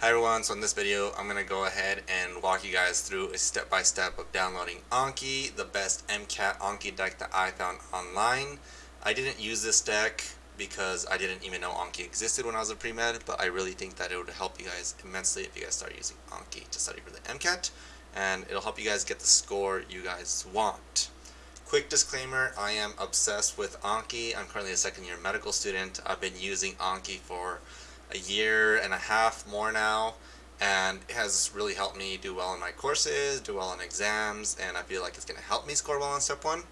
Hi everyone, so in this video I'm going to go ahead and walk you guys through a step-by-step -step of downloading Anki, the best MCAT Anki deck that I found online. I didn't use this deck because I didn't even know Anki existed when I was a pre-med, but I really think that it would help you guys immensely if you guys start using Anki to study for the MCAT, and it'll help you guys get the score you guys want. Quick disclaimer, I am obsessed with Anki. I'm currently a second year medical student. I've been using Anki for a year and a half more now and it has really helped me do well in my courses, do well in exams, and I feel like it's going to help me score well on step one.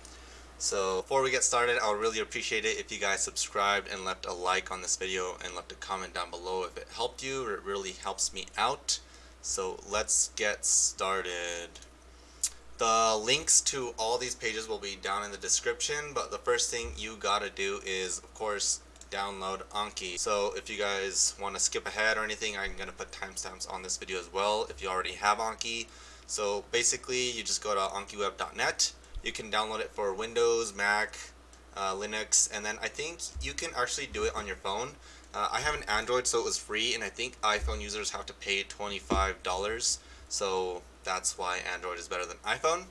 So before we get started, I would really appreciate it if you guys subscribed and left a like on this video and left a comment down below if it helped you. It really helps me out. So let's get started. The links to all these pages will be down in the description, but the first thing you gotta do is, of course, download Anki. So if you guys want to skip ahead or anything, I'm going to put timestamps on this video as well if you already have Anki. So basically, you just go to ankiweb.net. You can download it for Windows, Mac, uh, Linux, and then I think you can actually do it on your phone. Uh, I have an Android, so it was free, and I think iPhone users have to pay $25. So that's why Android is better than iPhone.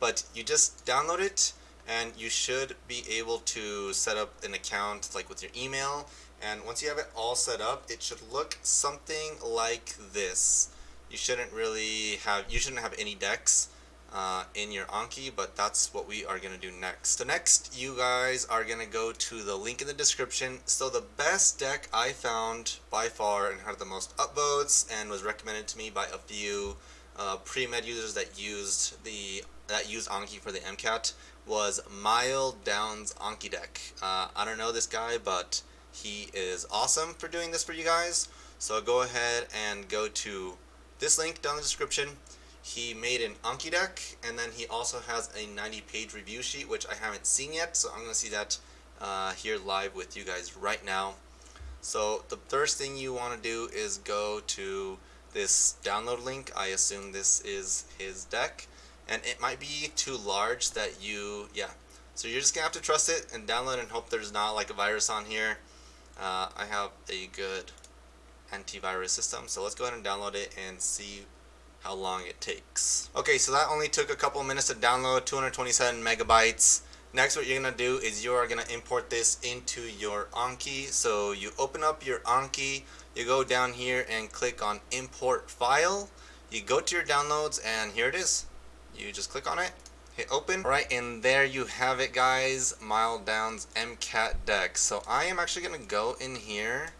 But you just download it, and you should be able to set up an account like with your email. And once you have it all set up it should look something like this. You shouldn't really have you shouldn't have any decks uh, in your Anki but that's what we are gonna do next. So next you guys are gonna go to the link in the description. So the best deck I found by far and had the most upvotes and was recommended to me by a few uh, pre-med users that used the that used Anki for the MCAT was Mile Downs Anki deck. Uh, I don't know this guy, but he is awesome for doing this for you guys. So go ahead and go to this link down in the description. He made an Anki deck, and then he also has a 90 page review sheet, which I haven't seen yet, so I'm going to see that uh, here live with you guys right now. So the first thing you want to do is go to this download link. I assume this is his deck. And it might be too large that you yeah. So you're just gonna have to trust it and download and hope there's not like a virus on here. Uh, I have a good antivirus system so let's go ahead and download it and see how long it takes. Okay so that only took a couple minutes to download 227 megabytes. Next what you're gonna do is you are gonna import this into your Anki. So you open up your Anki you go down here and click on import file. You go to your downloads and here it is. You just click on it hit open. Right and there you have it guys. Mile Downs MCAT deck. So I am actually gonna go in here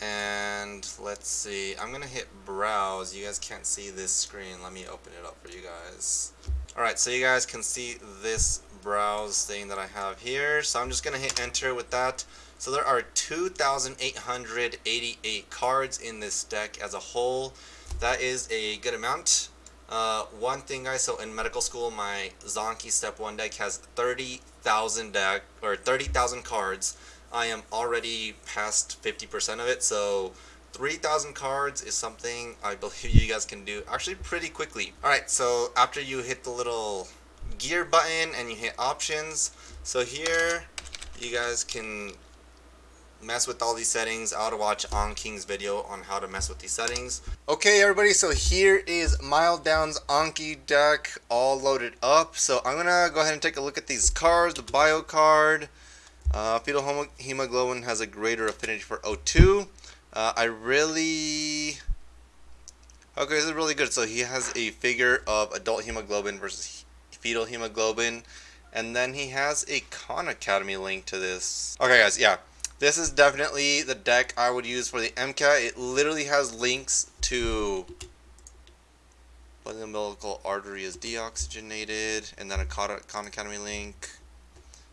and let's see. I'm gonna hit browse. You guys can't see this screen. Let me open it up for you guys alright so you guys can see this browse thing that I have here. So I'm just gonna hit enter with that. So there are 2,888 cards in this deck as a whole. That is a good amount. Uh, one thing guys, so in medical school, my Zanki Step 1 deck has 30,000 deck, or 30,000 cards. I am already past 50% of it, so 3,000 cards is something I believe you guys can do actually pretty quickly. Alright, so after you hit the little gear button and you hit options, so here you guys can mess with all these settings, I'll watch AnKing's video on how to mess with these settings. Okay everybody, so here is Mile Downs Anki deck all loaded up. So I'm going to go ahead and take a look at these cards. The bio card, uh, fetal hemoglobin has a greater affinity for O2. Uh, I really... Okay, this is really good. So he has a figure of adult hemoglobin versus fetal hemoglobin. And then he has a Khan Academy link to this. Okay guys, yeah. This is definitely the deck I would use for the MCAT. It literally has links to umbilical artery is deoxygenated, and then a Khan Academy link.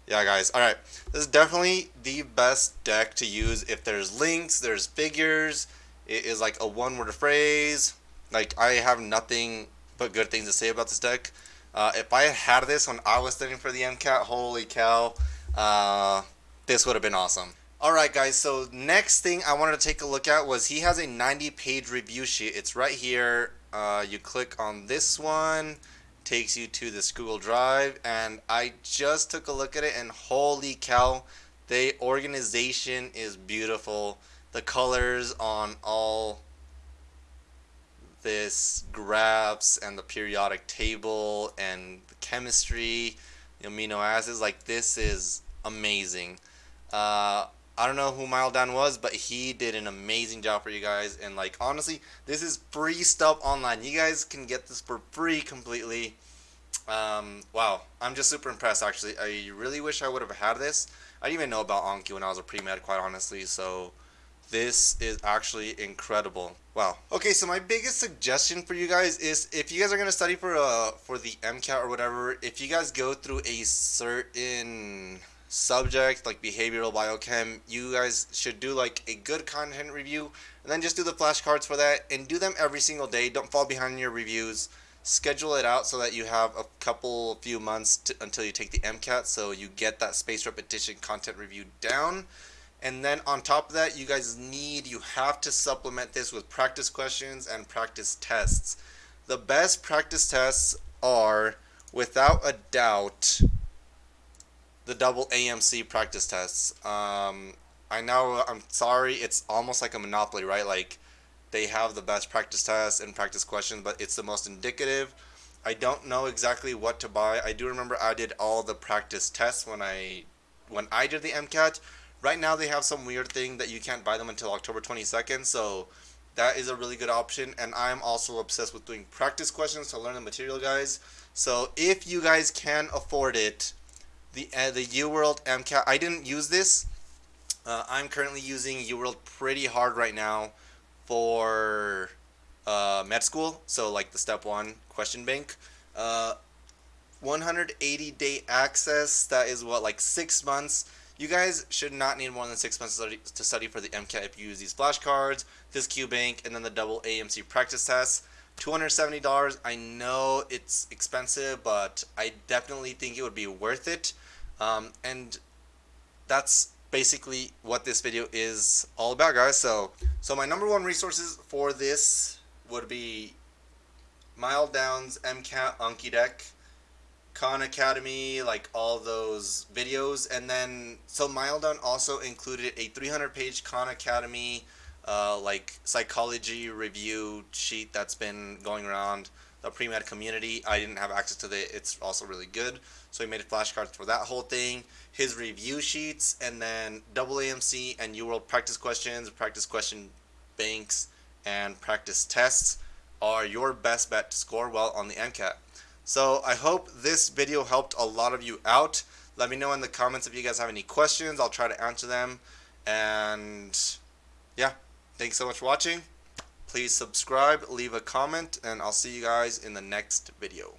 Yeah, guys. Alright. This is definitely the best deck to use if there's links, there's figures, it is like a one-word phrase. Like, I have nothing but good things to say about this deck. Uh, if I had this when I was studying for the MCAT, holy cow, uh, this would have been awesome. Alright guys, so next thing I wanted to take a look at was he has a 90 page review sheet. It's right here. Uh, you click on this one, takes you to this Google Drive, and I just took a look at it and holy cow, the organization is beautiful. The colors on all this graphs and the periodic table and the chemistry, the amino acids. Like this is amazing. Uh, I don't know who Miledown was, but he did an amazing job for you guys. And like honestly, this is free stuff online. You guys can get this for free completely. Um, wow, I'm just super impressed actually. I really wish I would have had this. I didn't even know about Anki when I was a pre-med quite honestly, so this is actually incredible. Wow. Okay, so my biggest suggestion for you guys is if you guys are gonna study for uh for the MCAT or whatever, if you guys go through a certain subject like behavioral biochem, you guys should do like a good content review and then just do the flashcards for that and do them every single day. Don't fall behind in your reviews. Schedule it out so that you have a couple few months to, until you take the MCAT so you get that space repetition content review down. And then on top of that you guys need you have to supplement this with practice questions and practice tests. The best practice tests are without a doubt the double AMC practice tests um, I know I'm sorry it's almost like a monopoly right like they have the best practice tests and practice questions, but it's the most indicative. I don't know exactly what to buy. I do remember I did all the practice tests when I when I did the MCAT. Right now they have some weird thing that you can't buy them until October 22nd, so that is a really good option. And I'm also obsessed with doing practice questions to learn the material, guys. So if you guys can afford it, the uh, the UWorld MCAT, I didn't use this. Uh, I'm currently using UWorld pretty hard right now for uh, med school, so like the step one question bank. Uh, 180 day access, that is what, like six months. You guys should not need more than six months to study, to study for the MCAT if you use these flashcards, this Q bank, and then the double AMC practice test. $270, I know it's expensive, but I definitely think it would be worth it. Um, and that's basically what this video is all about guys. So so my number one resources for this would be Miledown's MCAT Anki deck Khan Academy like all those videos. And then so Miledown also included a 300 page Khan Academy uh, like psychology review sheet that's been going around the pre-med community. I didn't have access to it. It's also really good. So he made flashcards for that whole thing. His review sheets and then AMC and UWorld practice questions, practice question banks, and practice tests are your best bet to score well on the MCAT. So I hope this video helped a lot of you out. Let me know in the comments if you guys have any questions. I'll try to answer them. And yeah, thanks so much for watching. Please subscribe, leave a comment, and I'll see you guys in the next video.